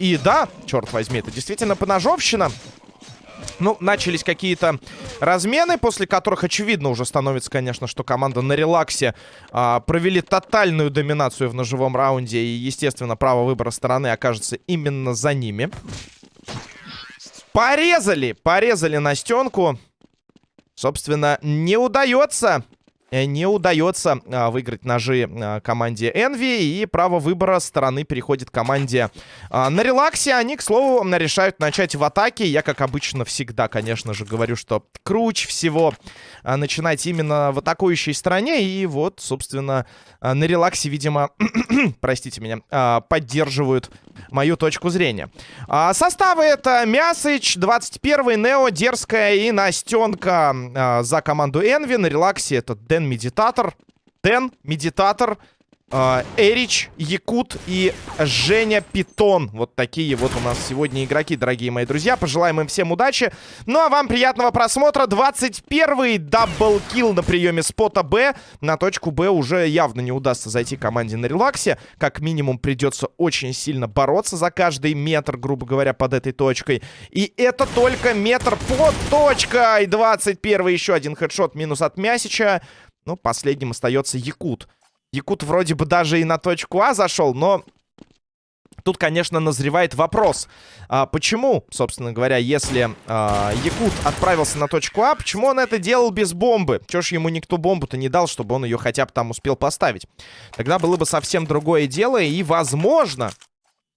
И, да, черт возьми, это действительно поножовщина. Ну, начались какие-то размены, после которых очевидно уже становится, конечно, что команда на релаксе а, провели тотальную доминацию в ножевом раунде. И, естественно, право выбора стороны окажется именно за ними. Порезали, порезали Настенку. Собственно, не удается не удается а, выиграть ножи а, команде Envy. И право выбора стороны переходит команде а, на релаксе. Они, к слову, решают начать в атаке. Я, как обычно, всегда, конечно же, говорю, что круче всего а, начинать именно в атакующей стороне. И вот, собственно, а, на релаксе, видимо, простите меня, а, поддерживают мою точку зрения. А, составы это Мясыч, 21-й, Нео, Дерзкая и Настенка а, за команду Envy. На релаксе это Дэн Медитатор. Дэн Медитатор. А, Эрич, Якут и Женя Питон. Вот такие вот у нас сегодня игроки, дорогие мои друзья. Пожелаем им всем удачи. Ну, а вам приятного просмотра. 21-й double kill на приеме спота Б. На точку Б уже явно не удастся зайти команде на релаксе. Как минимум придется очень сильно бороться за каждый метр, грубо говоря, под этой точкой. И это только метр под точкой. 21-й еще один headshot минус от Мясича. Ну, последним остается Якут. Якут вроде бы даже и на точку А зашел, но... Тут, конечно, назревает вопрос. А, почему, собственно говоря, если а, Якут отправился на точку А, почему он это делал без бомбы? Чё ж ему никто бомбу-то не дал, чтобы он ее хотя бы там успел поставить? Тогда было бы совсем другое дело, и, возможно,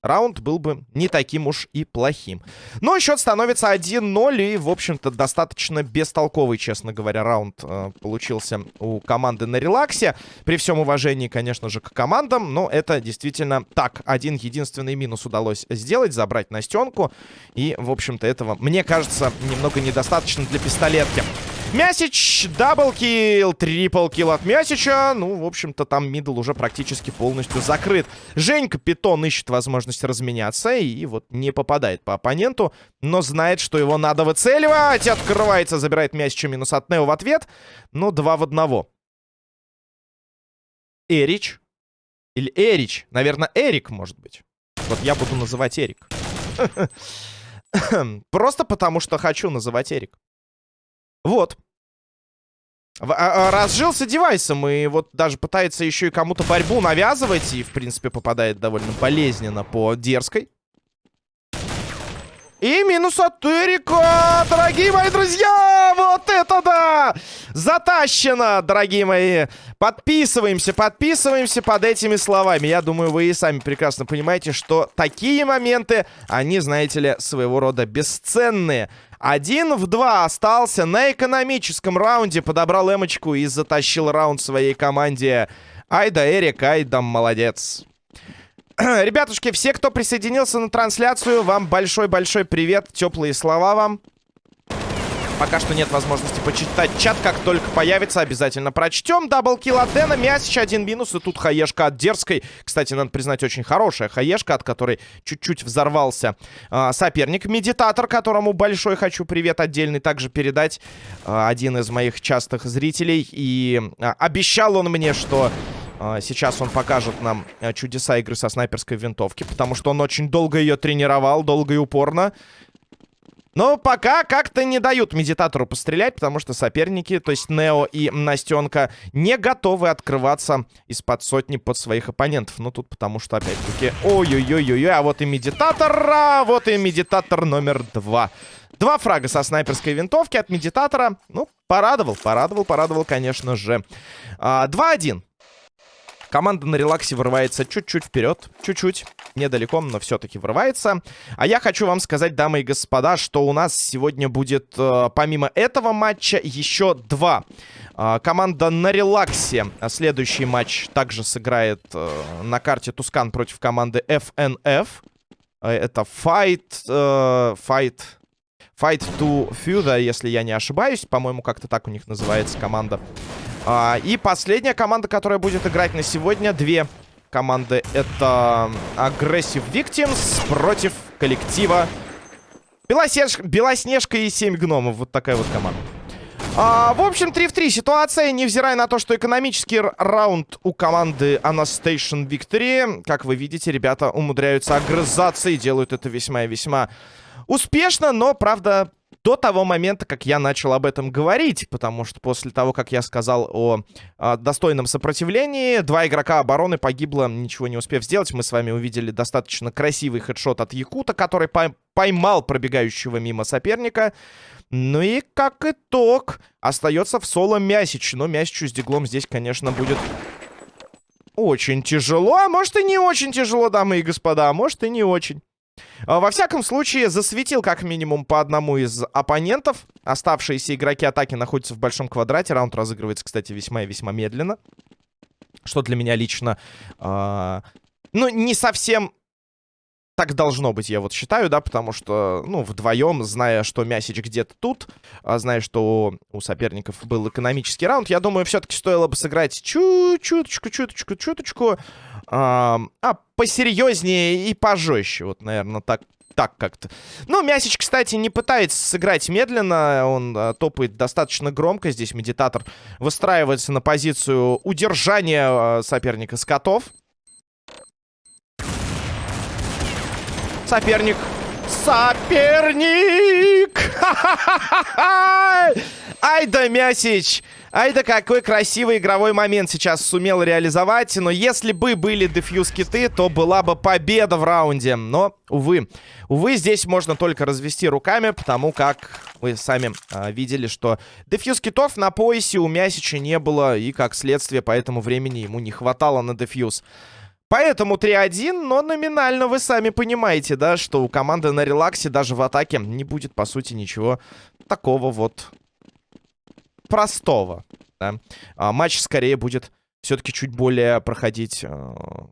раунд был бы не таким уж и плохим. Но счет становится 1-0, и, в общем-то, достаточно бестолковый, честно говоря, раунд э, получился у команды на релаксе. При всем уважении, конечно же, к командам, но это действительно так. Один единственный минус удалось сделать, забрать Настенку, и, в общем-то, этого, мне кажется, немного недостаточно для пистолетки. Мясич, double kill, triple kill от Мясича. Ну, в общем-то, там middle уже практически полностью закрыт. Женька Питон ищет возможность разменяться и вот не попадает по оппоненту, но знает, что его надо выцеливать. Открывается, забирает Мясича минус от Нео в ответ. Ну, два в одного. Эрич. Или Эрич. Наверное, Эрик, может быть. Вот я буду называть Эрик. Просто потому, что хочу называть Эрик. Вот. А, а, разжился девайсом и вот даже пытается еще и кому-то борьбу навязывать. И, в принципе, попадает довольно болезненно по дерзкой. И минус от Эрика, дорогие мои друзья! Вот это да! Затащено, дорогие мои! Подписываемся, подписываемся под этими словами. Я думаю, вы и сами прекрасно понимаете, что такие моменты, они, знаете ли, своего рода бесценные. Один в два остался на экономическом раунде. Подобрал эмочку и затащил раунд своей команде. Айда, Эрик, Айда, молодец. Ребятушки, все, кто присоединился на трансляцию, вам большой-большой привет. Теплые слова вам. Пока что нет возможности почитать чат. Как только появится, обязательно прочтем. Даблкил от Дэна. Мясич один минус. И тут хаешка от Дерзкой. Кстати, надо признать, очень хорошая хаешка, от которой чуть-чуть взорвался э, соперник. Медитатор, которому большой хочу привет отдельный также передать. Э, один из моих частых зрителей. И э, обещал он мне, что Сейчас он покажет нам чудеса игры со снайперской винтовки, потому что он очень долго ее тренировал, долго и упорно. Но пока как-то не дают медитатору пострелять, потому что соперники, то есть Нео и Настенка, не готовы открываться из-под сотни под своих оппонентов. Ну, тут потому что, опять-таки, ой-ой-ой-ой, а вот и медитатор, а вот и медитатор номер два. Два фрага со снайперской винтовки от медитатора. Ну, порадовал, порадовал, порадовал, конечно же. 2-1. А, Команда на релаксе вырывается чуть-чуть вперед. Чуть-чуть. Недалеко, но все-таки вырывается. А я хочу вам сказать, дамы и господа, что у нас сегодня будет, э, помимо этого матча, еще два. Э, команда на релаксе. Следующий матч также сыграет э, на карте Тускан против команды FNF. Э, это Fight... Э, fight... Fight to Feud, если я не ошибаюсь. По-моему, как-то так у них называется команда. А, и последняя команда, которая будет играть на сегодня, две команды. Это Aggressive Victims против коллектива Белоснеж... Белоснежка и 7 гномов. Вот такая вот команда. А, в общем, 3 в 3 ситуация, невзирая на то, что экономический раунд у команды Anastation Victory, как вы видите, ребята умудряются огрызаться и делают это весьма и весьма успешно, но, правда, до того момента, как я начал об этом говорить, потому что после того, как я сказал о, о достойном сопротивлении, два игрока обороны погибло, ничего не успев сделать. Мы с вами увидели достаточно красивый хедшот от Якута, который поймал пробегающего мимо соперника. Ну и как итог, остается в соло Мясич. Но Мясичу с диглом здесь, конечно, будет очень тяжело. А может и не очень тяжело, дамы и господа. А может и не очень. А, во всяком случае, засветил как минимум по одному из оппонентов. Оставшиеся игроки атаки находятся в большом квадрате. Раунд разыгрывается, кстати, весьма и весьма медленно. Что для меня лично... Э, ну, не совсем так должно быть, я вот считаю, да, потому что, ну, вдвоем, зная, что Мясич где-то тут, а зная, что у соперников был экономический раунд, я думаю, все-таки стоило бы сыграть чуть-чуточку, чуточку, чуточку, а, посерьезнее и пожестче, вот, наверное, так, так как-то. Ну, Мясич, кстати, не пытается сыграть медленно. Он а, топает достаточно громко. Здесь медитатор выстраивается на позицию удержания а, соперника с котов. Соперник. Соперник! Ай да Мясич! Ай да какой красивый игровой момент сейчас сумел реализовать. Но если бы были дефьюз киты, то была бы победа в раунде. Но, увы. Увы, здесь можно только развести руками, потому как вы сами а, видели, что дефьюз китов на поясе у Мясича не было. И, как следствие, по этому времени ему не хватало на дефьюз. Поэтому 3-1, но номинально вы сами понимаете, да, что у команды на релаксе даже в атаке не будет, по сути, ничего такого вот простого. Да? А, матч скорее будет все-таки чуть более проходить э,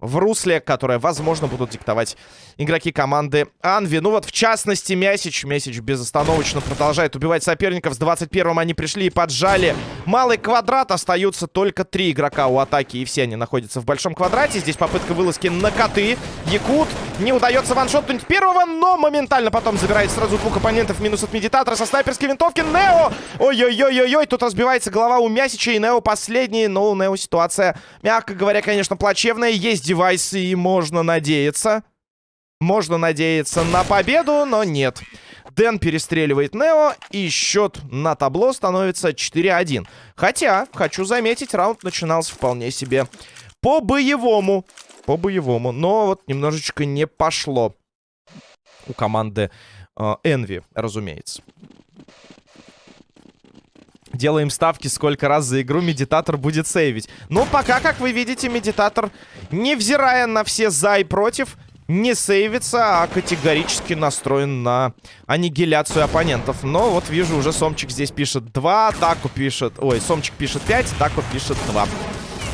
в русле, которое, возможно, будут диктовать игроки команды Анви. Ну вот, в частности, Мясич. Мясич безостановочно продолжает убивать соперников. С 21-м они пришли и поджали малый квадрат. Остаются только три игрока у атаки, и все они находятся в большом квадрате. Здесь попытка вылазки на коты. Якут не удается ваншотнуть первого, но моментально потом забирает сразу двух оппонентов. Минус от медитатора со снайперской винтовки. Нео! Ой-ой-ой-ой-ой! Тут разбивается голова у Мясича, и Нео последний. Но у Нео ситуация ситуация, мягко говоря, конечно, плачевная. Есть девайсы, и можно надеяться. Можно надеяться на победу, но нет. Дэн перестреливает Нео, и счет на табло становится 4-1. Хотя, хочу заметить, раунд начинался вполне себе по-боевому. По-боевому. Но вот немножечко не пошло у команды э, Envy, разумеется. Делаем ставки, сколько раз за игру медитатор будет сейвить. Но пока, как вы видите, медитатор, невзирая на все за и против, не сейвится, а категорически настроен на аннигиляцию оппонентов. Но вот вижу, уже Сомчик здесь пишет 2, Таку пишет... Ой, Сомчик пишет 5, Таку пишет 2.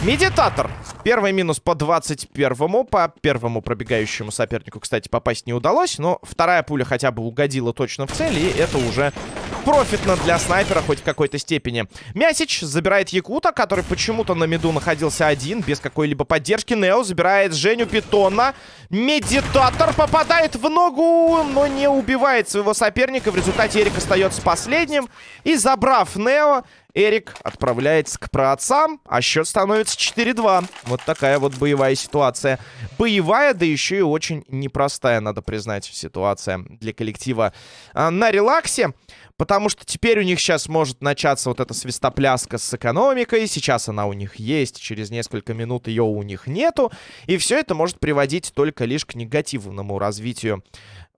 Медитатор. Первый минус по 21-му. По первому пробегающему сопернику, кстати, попасть не удалось. Но вторая пуля хотя бы угодила точно в цель. И это уже профитно для снайпера хоть в какой-то степени. Мясич забирает Якута, который почему-то на миду находился один, без какой-либо поддержки. Нео забирает Женю Питона. Медитатор попадает в ногу, но не убивает своего соперника. В результате Эрик остается последним. И забрав Нео, Эрик отправляется к праотцам, а счет становится 4-2. Вот такая вот боевая ситуация. Боевая, да еще и очень непростая, надо признать, ситуация для коллектива а, на релаксе. Потому что теперь у них сейчас может начаться вот эта свистопляска с экономикой. Сейчас она у них есть, через несколько минут ее у них нету. И все это может приводить только лишь к негативному развитию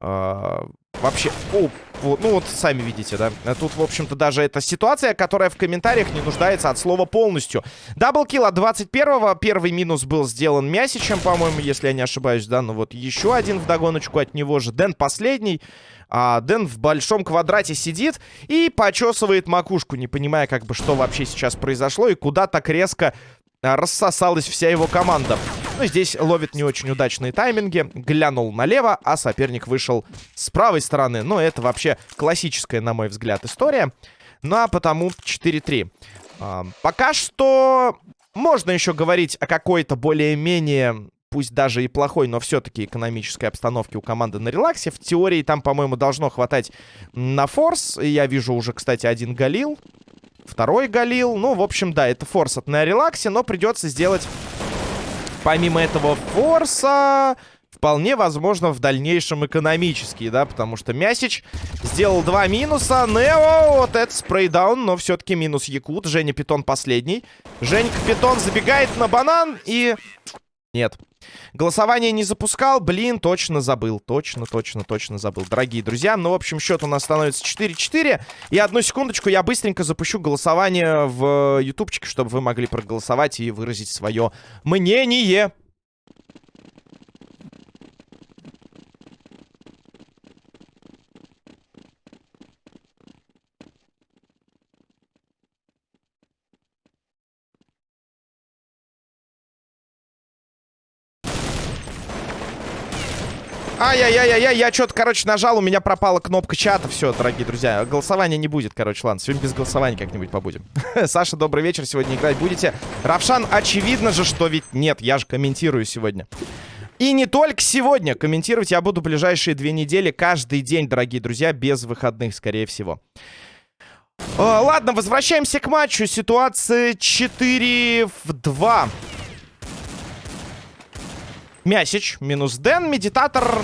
э, вообще... О, вот, ну вот сами видите, да. Тут, в общем-то, даже эта ситуация, которая в комментариях не нуждается от слова полностью. Даблкил от 21-го. Первый минус был сделан Мясичем, по-моему, если я не ошибаюсь, да. Ну вот еще один вдогоночку от него же. Дэн последний. А Дэн в большом квадрате сидит и почесывает макушку, не понимая, как бы, что вообще сейчас произошло и куда так резко а, рассосалась вся его команда. Ну, здесь ловит не очень удачные тайминги. Глянул налево, а соперник вышел с правой стороны. Ну, это вообще классическая, на мой взгляд, история. Ну, а потому 4-3. А, пока что можно еще говорить о какой-то более-менее пусть даже и плохой, но все-таки экономической обстановки у команды на релаксе. В теории там, по-моему, должно хватать на форс. Я вижу уже, кстати, один Галил. второй Галил. Ну, в общем, да, это форс от на релаксе, но придется сделать, помимо этого форса, вполне возможно в дальнейшем экономический, да, потому что Мясич сделал два минуса. Нео, вот это спрейдаун, но все-таки минус Якут. Женя Питон последний. Женька Питон забегает на банан и... Нет. Голосование не запускал. Блин, точно забыл. Точно, точно, точно забыл. Дорогие друзья, ну, в общем, счет у нас становится 4-4. И одну секундочку, я быстренько запущу голосование в ютубчике, чтобы вы могли проголосовать и выразить свое мнение. Ай-яй-яй-яй, я что-то, короче, нажал, у меня пропала кнопка чата. Все, дорогие друзья, голосования не будет, короче, ладно. Сегодня без голосования как-нибудь побудем. Саша, добрый вечер, сегодня играть будете? Равшан, очевидно же, что ведь нет, я же комментирую сегодня. И не только сегодня. Комментировать я буду ближайшие две недели, каждый день, дорогие друзья, без выходных, скорее всего. О, ладно, возвращаемся к матчу. Ситуация 4 в 2. Мясич, минус Дэн, Медитатор...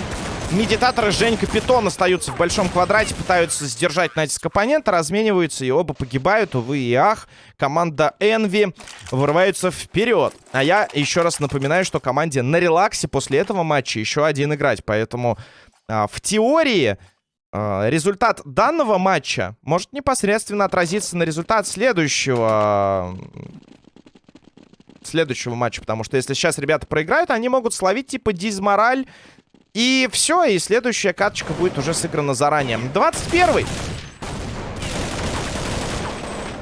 Медитатор и Женька Питон остаются в большом квадрате, пытаются сдержать натиск оппонента, размениваются и оба погибают, увы и ах. Команда Envy вырывается вперед. А я еще раз напоминаю, что команде на релаксе после этого матча еще один играть, поэтому а, в теории... А, результат данного матча может непосредственно отразиться на результат следующего следующего матча. Потому что если сейчас ребята проиграют, они могут словить типа дизмораль. И все, и следующая каточка будет уже сыграна заранее. 21-й.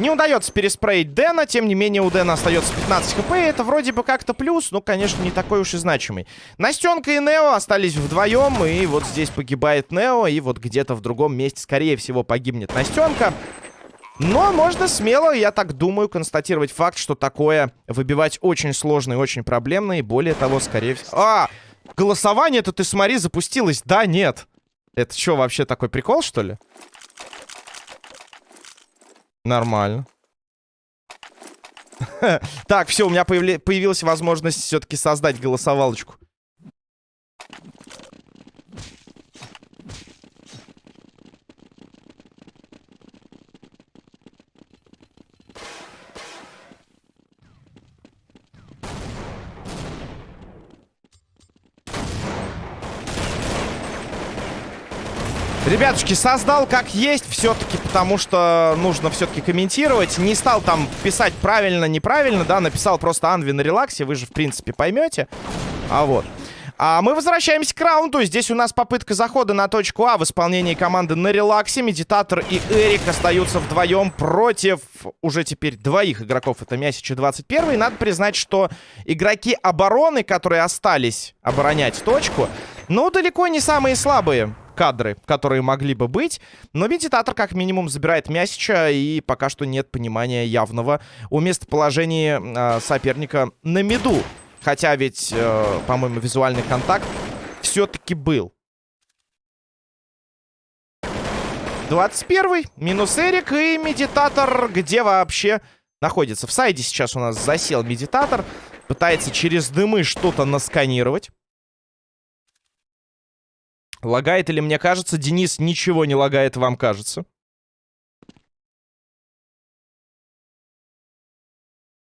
Не удается переспреить Дэна, тем не менее у Дэна остается 15 хп, это вроде бы как-то плюс, но, конечно, не такой уж и значимый. Настенка и Нео остались вдвоем, и вот здесь погибает Нео, и вот где-то в другом месте, скорее всего, погибнет Настенка. Но можно смело, я так думаю, констатировать факт, что такое выбивать очень сложно и очень проблемно. И более того, скорее всего... А! Голосование-то ты смотри, запустилось. Да, нет. Это что, вообще такой прикол, что ли? Нормально. Так, все, у меня появилась возможность все-таки создать голосовалочку. Ребятушки, создал как есть все-таки, потому что нужно все-таки комментировать. Не стал там писать правильно, неправильно, да, написал просто Анви на релаксе, вы же, в принципе, поймете. А вот. А мы возвращаемся к раунду. Здесь у нас попытка захода на точку А в исполнении команды на релаксе. Медитатор и Эрик остаются вдвоем против уже теперь двоих игроков. Это Мясич и 21. И надо признать, что игроки обороны, которые остались оборонять точку, ну, далеко не самые слабые кадры, которые могли бы быть. Но Медитатор как минимум забирает Мясича, и пока что нет понимания явного о местоположении э, соперника на миду. Хотя ведь, э, по-моему, визуальный контакт все-таки был. 21 минус Эрик и Медитатор, где вообще находится? В сайде сейчас у нас засел Медитатор. Пытается через дымы что-то насканировать. Лагает или мне кажется? Денис, ничего не лагает, вам кажется.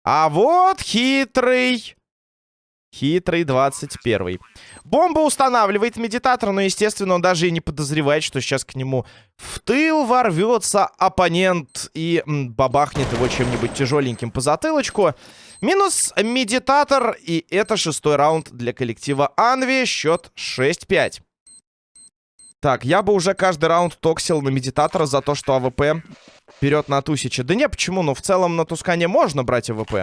А вот хитрый... Хитрый 21 Бомба устанавливает медитатор, но, естественно, он даже и не подозревает, что сейчас к нему в тыл ворвется оппонент и бабахнет его чем-нибудь тяжеленьким по затылочку. Минус медитатор, и это шестой раунд для коллектива Envy. Счет 6-5. Так, я бы уже каждый раунд токсил на медитатора за то, что АВП вперед на Тусича. Да не, почему? Ну, в целом на Тускане можно брать АВП.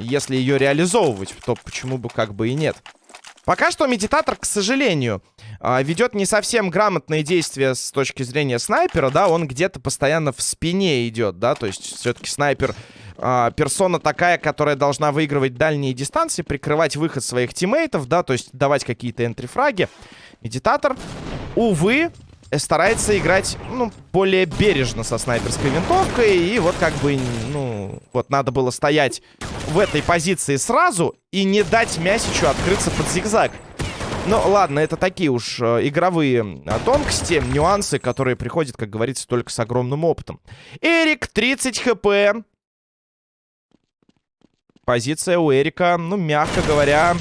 Если ее реализовывать, то почему бы как бы и нет. Пока что медитатор, к сожалению, а, ведет не совсем грамотные действия с точки зрения снайпера, да, он где-то постоянно в спине идет, да, то есть все-таки снайпер э, персона такая, которая должна выигрывать дальние дистанции, прикрывать выход своих тиммейтов, да, то есть давать какие-то энтрифраги. Медитатор, увы, старается играть, ну, более бережно со снайперской винтовкой. И вот как бы, ну, вот надо было стоять в этой позиции сразу и не дать Мясичу открыться под зигзаг. Ну, ладно, это такие уж э, игровые э, тонкости, нюансы, которые приходят, как говорится, только с огромным опытом. Эрик, 30 хп. Позиция у Эрика, ну, мягко говоря,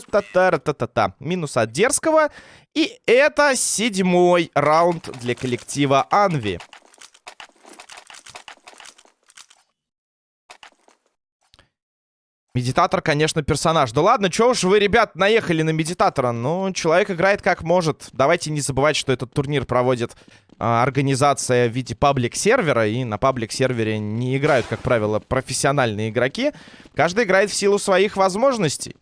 та-та-та-та-та-та. Минус от дерзкого. И это седьмой раунд для коллектива Анви. Медитатор, конечно, персонаж. Да ладно, чё уж вы, ребят, наехали на медитатора. Ну, человек играет как может. Давайте не забывать, что этот турнир проводит а, организация в виде паблик-сервера. И на паблик-сервере не играют, как правило, профессиональные игроки. Каждый играет в силу своих возможностей.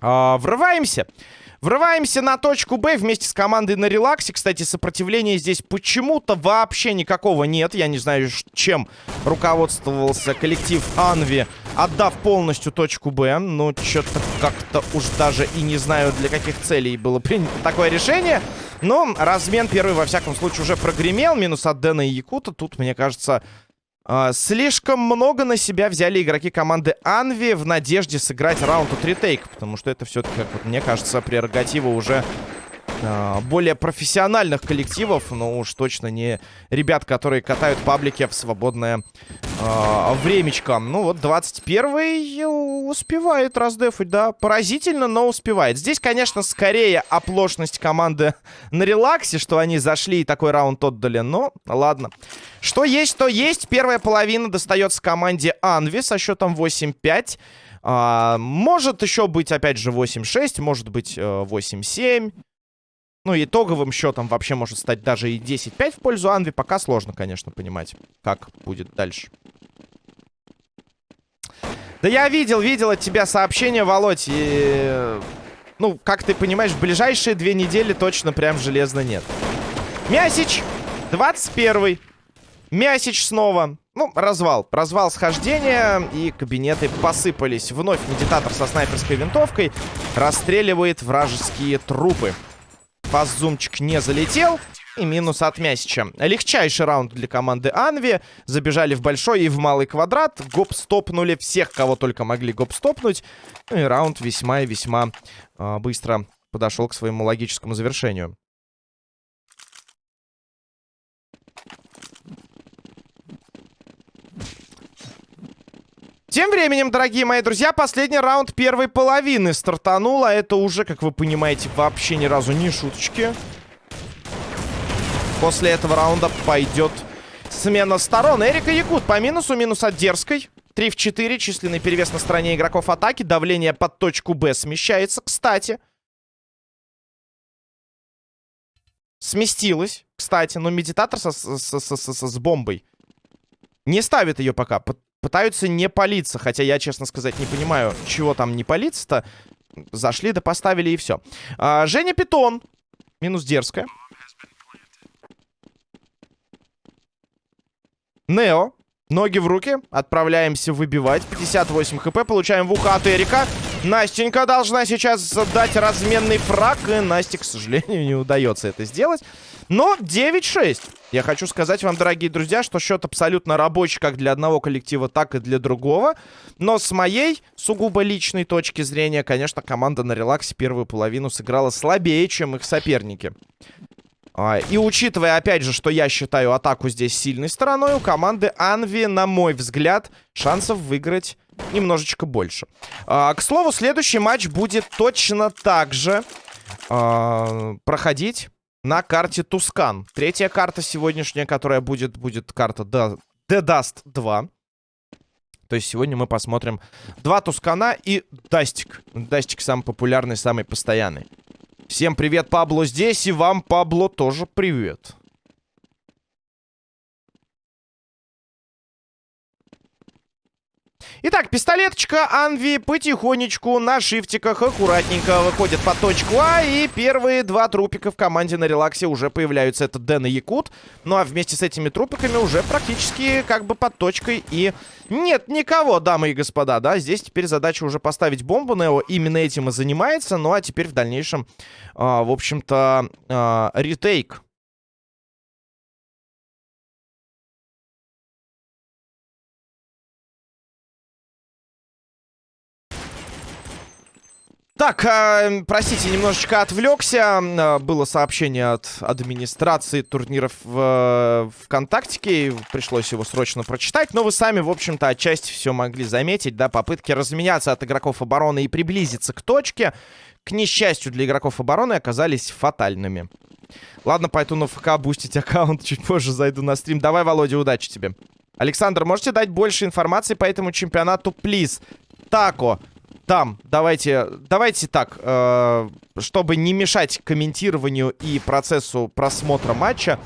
А, врываемся. Врываемся на точку Б вместе с командой на релаксе. Кстати, сопротивления здесь почему-то вообще никакого нет. Я не знаю, чем руководствовался коллектив Анви, отдав полностью точку Б. Но что-то как-то уж даже и не знаю, для каких целей было принято такое решение. Но размен первый, во всяком случае, уже прогремел. Минус от Дэна и Якута. Тут, мне кажется, слишком много на себя взяли игроки команды Анви в надежде сыграть раунд от ретейк. Потому что это все-таки, как вот мне кажется, прерогатива уже более профессиональных коллективов. Но уж точно не ребят, которые катают паблики в свободное э, времечко. Ну вот 21-й успевает раздефать, да. Поразительно, но успевает. Здесь, конечно, скорее оплошность команды на релаксе, что они зашли и такой раунд отдали. Но ладно. Что есть, то есть. Первая половина достается команде Анви со счетом 8-5. А, может еще быть, опять же, 8-6, может быть, 8-7. Ну, итоговым счетом вообще может стать даже и 10-5 в пользу Анви. Пока сложно, конечно, понимать, как будет дальше. Да я видел, видел от тебя сообщение, Володь, и... Ну, как ты понимаешь, в ближайшие две недели точно прям железно нет. Мясич, 21-й. Мясич снова. Ну, развал. Развал схождения, и кабинеты посыпались. Вновь медитатор со снайперской винтовкой расстреливает вражеские трупы. Фаззумчик не залетел. И минус от Мясича. Легчайший раунд для команды Анви. Забежали в большой и в малый квадрат. Гоп-стопнули всех, кого только могли гоп-стопнуть. Ну и раунд весьма и весьма э, быстро подошел к своему логическому завершению. Тем временем, дорогие мои друзья, последний раунд первой половины стартанул, а это уже, как вы понимаете, вообще ни разу не шуточки. После этого раунда пойдет смена сторон. Эрика Якут по минусу, минус от Дерзкой. 3 в 4, численный перевес на стороне игроков атаки. Давление под точку Б смещается, кстати. Сместилось, кстати, но медитатор со, со, со, со, со, с бомбой не ставит ее пока пытаются не палиться. Хотя я, честно сказать, не понимаю, чего там не палиться-то. Зашли да поставили и все. А, Женя Питон. Минус дерзкая. Нео. Ноги в руки. Отправляемся выбивать. 58 хп. Получаем в ухо от Эрика. Настенька должна сейчас дать разменный фраг. И Насте, к сожалению, не удается это сделать. Но 9-6. Я хочу сказать вам, дорогие друзья, что счет абсолютно рабочий как для одного коллектива, так и для другого. Но с моей сугубо личной точки зрения, конечно, команда на релаксе первую половину сыграла слабее, чем их соперники. А, и учитывая, опять же, что я считаю атаку здесь сильной стороной, у команды Анви, на мой взгляд, шансов выиграть немножечко больше. А, к слову, следующий матч будет точно так же а, проходить на карте Тускан. Третья карта сегодняшняя, которая будет, будет карта The Dust 2. То есть сегодня мы посмотрим два Тускана и Дастик. Дастик самый популярный, самый постоянный. Всем привет, Пабло здесь, и вам, Пабло, тоже привет. Итак, пистолеточка Анви потихонечку на шифтиках аккуратненько выходит по точку А. И первые два трупика в команде на релаксе уже появляются. Это Дэн и Якут. Ну а вместе с этими трупиками уже практически как бы под точкой и нет никого, дамы и господа, да. Здесь теперь задача уже поставить бомбу. Нео именно этим и занимается. Ну а теперь в дальнейшем, э, в общем-то, э, ретейк Так, э, простите, немножечко отвлекся. Э, было сообщение от администрации турниров в э, ВКонтактике. Пришлось его срочно прочитать. Но вы сами, в общем-то, отчасти все могли заметить. Да, попытки разменяться от игроков обороны и приблизиться к точке, к несчастью для игроков обороны, оказались фатальными. Ладно, пойду на ФК бустить аккаунт. Чуть позже зайду на стрим. Давай, Володя, удачи тебе. Александр, можете дать больше информации по этому чемпионату, плиз? Тако, там, давайте, давайте так, э, чтобы не мешать комментированию и процессу просмотра матча,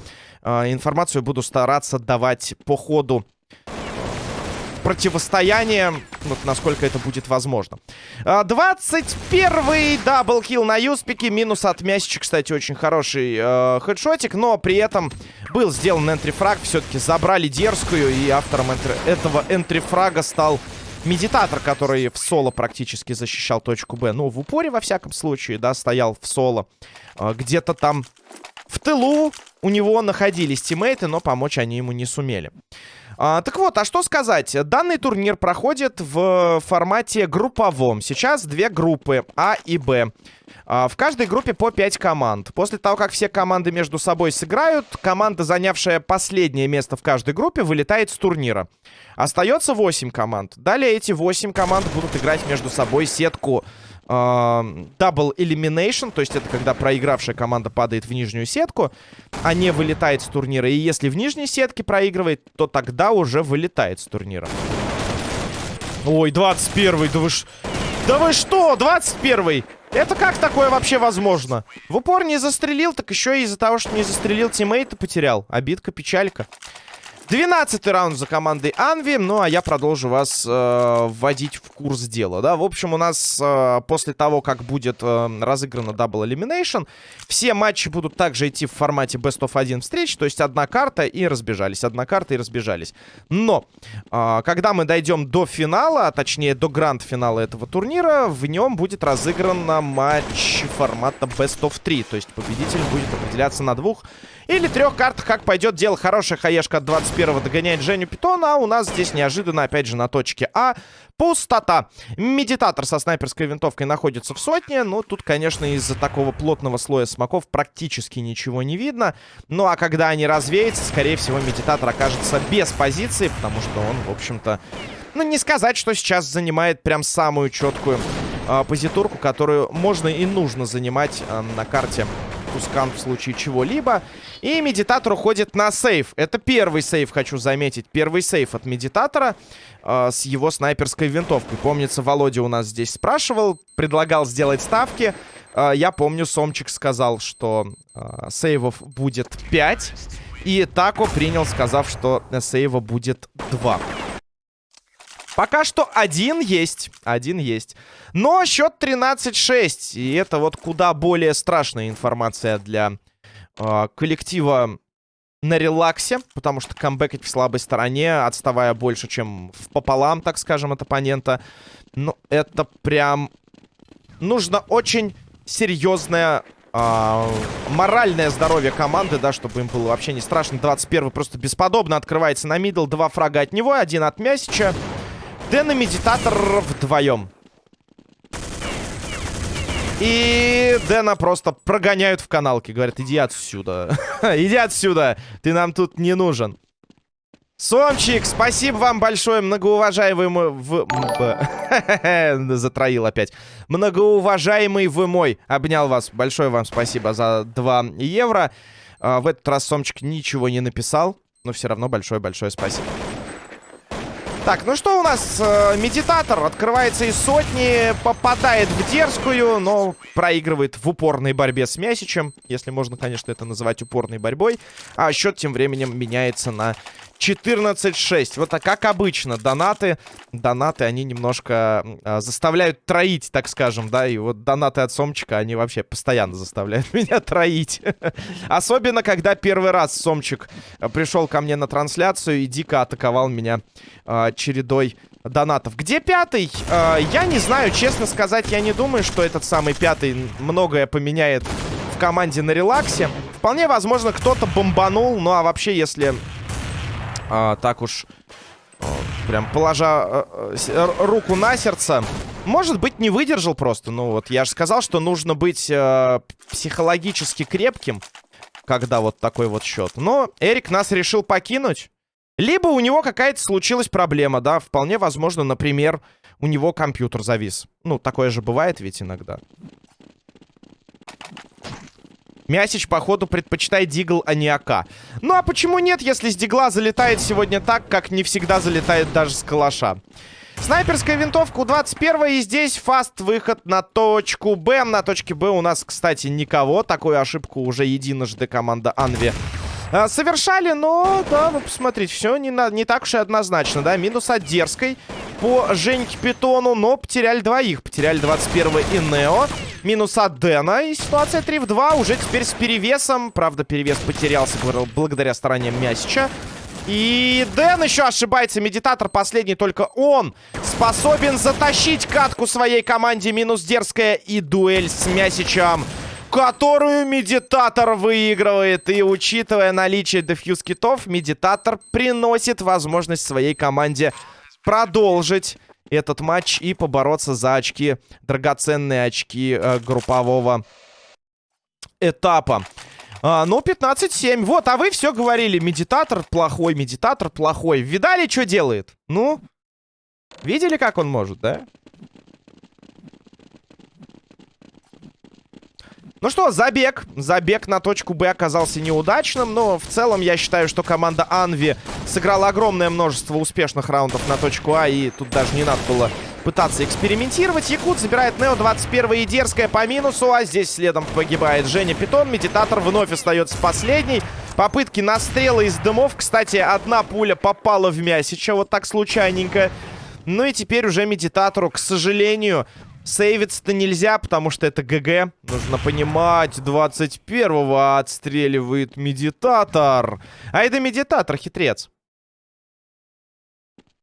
э, информацию буду стараться давать по ходу противостояния, вот насколько это будет возможно. 21-й а, double kill на Юспике. Минус от Мясича, кстати, очень хороший э, хедшотик. Но при этом был сделан entry frag. Все-таки забрали дерзкую. И автором entry этого энтрифрага стал Медитатор, который в соло практически защищал точку Б. Ну, в упоре, во всяком случае, да, стоял в соло. А, где-то там в тылу у него находились тиммейты, но помочь они ему не сумели. А, так вот, а что сказать? Данный турнир проходит в формате групповом. Сейчас две группы, А и Б. А, в каждой группе по 5 команд. После того, как все команды между собой сыграют, команда, занявшая последнее место в каждой группе, вылетает с турнира. Остается 8 команд. Далее эти 8 команд будут играть между собой сетку э, Double Elimination, то есть это когда проигравшая команда падает в нижнюю сетку, а не вылетает с турнира. И если в нижней сетке проигрывает, то тогда уже вылетает с турнира. Ой, 21-й, да вы ж... Да вы что, 21-й? Это как такое вообще возможно? В упор не застрелил, так еще и из-за того, что не застрелил тиммейта потерял. Обидка, печалька. 12 раунд за командой Анви. Ну, а я продолжу вас э, вводить в курс дела, да. В общем, у нас э, после того, как будет э, разыграна Double Elimination, все матчи будут также идти в формате Best of 1 встреч, то есть одна карта и разбежались, одна карта и разбежались. Но, э, когда мы дойдем до финала, а точнее до гранд-финала этого турнира, в нем будет разыгран матч формата Best of 3, то есть победитель будет определяться на двух или трех картах, как пойдет дело. Хорошая хаешка от 21-го догоняет Женю Питона. А у нас здесь неожиданно, опять же, на точке А. Пустота. Медитатор со снайперской винтовкой находится в сотне. Ну, тут, конечно, из-за такого плотного слоя смоков практически ничего не видно. Ну, а когда они развеются, скорее всего, медитатор окажется без позиции, потому что он, в общем-то... Ну, не сказать, что сейчас занимает прям самую четкую э, позитурку, которую можно и нужно занимать э, на карте Тускан в случае чего-либо. И медитатор уходит на сейф. Это первый сейф, хочу заметить. Первый сейф от медитатора э, с его снайперской винтовкой. Помнится, Володя у нас здесь спрашивал, предлагал сделать ставки. Э, я помню, Сомчик сказал, что э, сейвов будет 5. И Тако принял, сказав, что сейва будет 2. Пока что один есть. Один есть. Но счет 13-6. И это вот куда более страшная информация для э, коллектива на релаксе. Потому что камбэкать в слабой стороне, отставая больше, чем в пополам, так скажем, от оппонента. Ну, это прям... Нужно очень серьезное э, моральное здоровье команды, да, чтобы им было вообще не страшно. 21 просто бесподобно открывается на middle. Два фрага от него, один от Мясича. Дэн и Медитатор вдвоем. И Дэна просто прогоняют в каналке. Говорят, иди отсюда. иди отсюда. Ты нам тут не нужен. Сомчик, спасибо вам большое, многоуважаемый в... Затроил опять. Многоуважаемый вы мой. Обнял вас. Большое вам спасибо за 2 евро. А, в этот раз Сомчик ничего не написал. Но все равно большое-большое спасибо. Так, ну что у нас? Э, медитатор открывается из сотни, попадает в дерзкую, но проигрывает в упорной борьбе с Мясичем. Если можно, конечно, это называть упорной борьбой. А счет тем временем меняется на 14-6. Вот так, как обычно, донаты, донаты, они немножко э, заставляют троить, так скажем, да, и вот донаты от Сомчика, они вообще постоянно заставляют меня троить. Особенно, когда первый раз Сомчик а, пришел ко мне на трансляцию и дико атаковал меня э, чередой донатов. Где пятый? Э, я не знаю, честно сказать, я не думаю, что этот самый пятый многое поменяет в команде на релаксе. Вполне возможно, кто-то бомбанул, ну а вообще, если а, так уж прям положа а, а, руку на сердце. Может быть, не выдержал просто. Ну вот, я же сказал, что нужно быть а, психологически крепким, когда вот такой вот счет. Но Эрик нас решил покинуть. Либо у него какая-то случилась проблема, да, вполне возможно, например, у него компьютер завис. Ну, такое же бывает ведь иногда. Мясич, походу, предпочитает дигл, а не АК. Ну, а почему нет, если с дигла залетает сегодня так, как не всегда залетает даже с калаша? Снайперская винтовка у 21 и здесь фаст выход на точку Б. На точке Б у нас, кстати, никого. Такую ошибку уже единожды команда Анви а, совершали, но, да, вы посмотрите, все не, на, не так уж и однозначно, да. Минус от Дерзкой по Женьке Питону, но потеряли двоих. Потеряли 21 и Нео. Минус от Дэна. И ситуация 3 в 2 уже теперь с перевесом. Правда, перевес потерялся благодаря стараниям Мясича. И Дэн еще ошибается. Медитатор последний, только он способен затащить катку своей команде. Минус дерзкая и дуэль с Мясичем которую Медитатор выигрывает. И учитывая наличие defuse kit ов, Медитатор приносит возможность своей команде продолжить этот матч и побороться за очки, драгоценные очки э, группового этапа. А, ну, 15-7. Вот, а вы все говорили. Медитатор плохой, медитатор плохой. Видали, что делает? Ну, видели, как он может, да? Ну что, забег. Забег на точку Б оказался неудачным, но в целом я считаю, что команда Анви сыграла огромное множество успешных раундов на точку А, и тут даже не надо было пытаться экспериментировать. Якут забирает Нео 21 и дерзкая по минусу, а здесь следом погибает Женя Питон. Медитатор вновь остается последний. Попытки настрела из дымов. Кстати, одна пуля попала в Мясича, вот так случайненько. Ну и теперь уже Медитатору, к сожалению, Сейвиться-то нельзя, потому что это ГГ. Нужно понимать, 21-го отстреливает медитатор. А это медитатор, хитрец.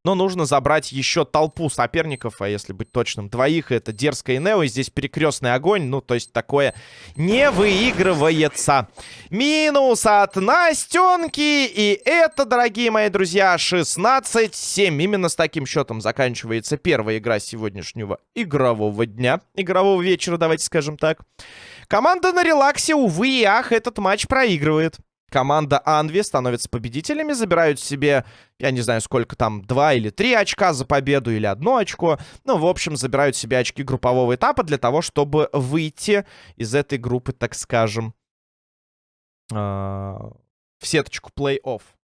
Но нужно забрать еще толпу соперников, а если быть точным, двоих. Это Дерзкая и Нео, и здесь перекрестный огонь. Ну, то есть такое не выигрывается. Минус от Настенки. И это, дорогие мои друзья, 16-7. Именно с таким счетом заканчивается первая игра сегодняшнего игрового дня. Игрового вечера, давайте скажем так. Команда на релаксе, увы и ах, этот матч проигрывает. Команда Анви становится победителями, забирают себе, я не знаю, сколько там, два или три очка за победу, или одно очко. Ну, в общем, забирают себе очки группового этапа для того, чтобы выйти из этой группы, так скажем, а, в сеточку плей-офф.